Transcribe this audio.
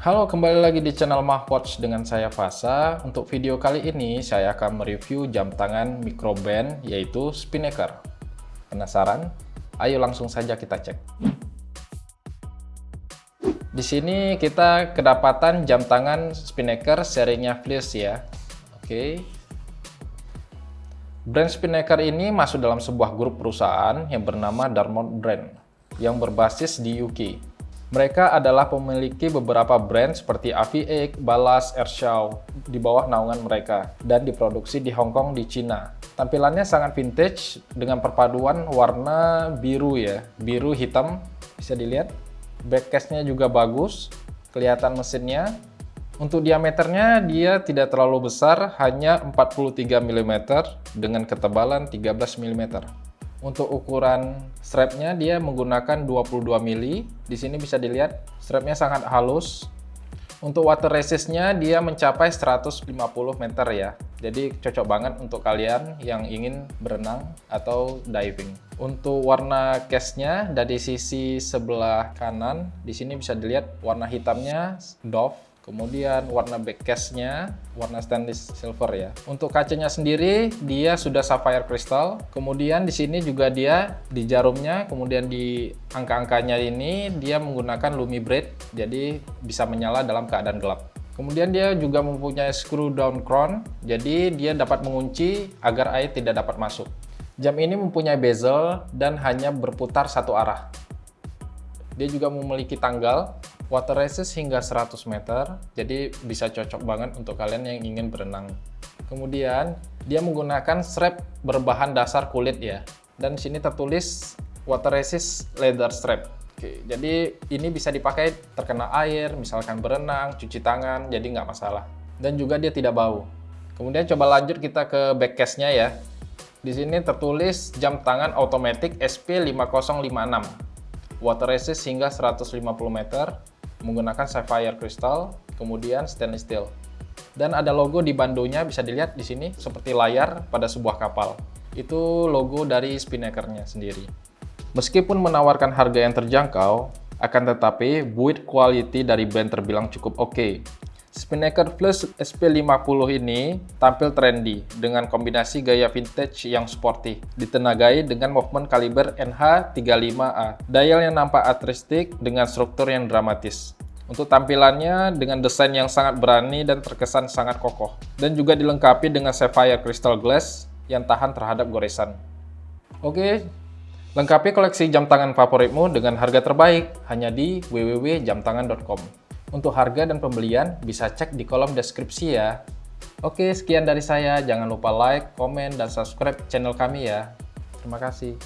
Halo, kembali lagi di channel Mahwatch dengan saya Fasa. Untuk video kali ini, saya akan mereview jam tangan microband yaitu Spinnaker. Penasaran? Ayo langsung saja kita cek. Di sini kita kedapatan jam tangan Spinnaker serinya Fleece ya. Oke. Brand Spinnaker ini masuk dalam sebuah grup perusahaan yang bernama Darmount Brand yang berbasis di UK. Mereka adalah pemiliki beberapa brand seperti Aviaik, Balas, Airshow di bawah naungan mereka dan diproduksi di Hong Kong di Cina. Tampilannya sangat vintage dengan perpaduan warna biru ya, biru hitam bisa dilihat. Backcase-nya juga bagus, kelihatan mesinnya. Untuk diameternya dia tidak terlalu besar, hanya 43 mm dengan ketebalan 13 mm. Untuk ukuran strapnya dia menggunakan 22 mili. Di sini bisa dilihat strapnya sangat halus. Untuk water resistnya dia mencapai 150 meter ya. Jadi cocok banget untuk kalian yang ingin berenang atau diving. Untuk warna case-nya dari sisi sebelah kanan, di sini bisa dilihat warna hitamnya Dove Kemudian warna backcase-nya warna stainless silver ya. Untuk kacanya sendiri dia sudah sapphire crystal. Kemudian di sini juga dia di jarumnya, kemudian di angka-angkanya ini dia menggunakan lumi braid, jadi bisa menyala dalam keadaan gelap. Kemudian dia juga mempunyai screw down crown, jadi dia dapat mengunci agar air tidak dapat masuk. Jam ini mempunyai bezel dan hanya berputar satu arah. Dia juga memiliki tanggal water resist hingga 100 meter, jadi bisa cocok banget untuk kalian yang ingin berenang. Kemudian, dia menggunakan strap berbahan dasar kulit ya. Dan sini tertulis water resist leather strap. Oke, jadi ini bisa dipakai terkena air, misalkan berenang, cuci tangan, jadi nggak masalah. Dan juga dia tidak bau. Kemudian coba lanjut kita ke back case-nya ya. Di sini tertulis jam tangan automatic SP5056. Water resist hingga 150 meter, menggunakan sapphire crystal, kemudian stainless steel. Dan ada logo di bandonya bisa dilihat di sini seperti layar pada sebuah kapal. Itu logo dari Spinnaker-nya sendiri. Meskipun menawarkan harga yang terjangkau, akan tetapi build quality dari band terbilang cukup oke. Okay. Spinnaker Plus SP50 ini tampil trendy dengan kombinasi gaya vintage yang sporty, ditenagai dengan movement kaliber NH35A. Dial yang nampak artistik dengan struktur yang dramatis. Untuk tampilannya dengan desain yang sangat berani dan terkesan sangat kokoh. Dan juga dilengkapi dengan sapphire crystal glass yang tahan terhadap goresan. Oke, lengkapi koleksi jam tangan favoritmu dengan harga terbaik hanya di www.jamtangan.com. Untuk harga dan pembelian bisa cek di kolom deskripsi ya. Oke, sekian dari saya. Jangan lupa like, komen, dan subscribe channel kami ya. Terima kasih.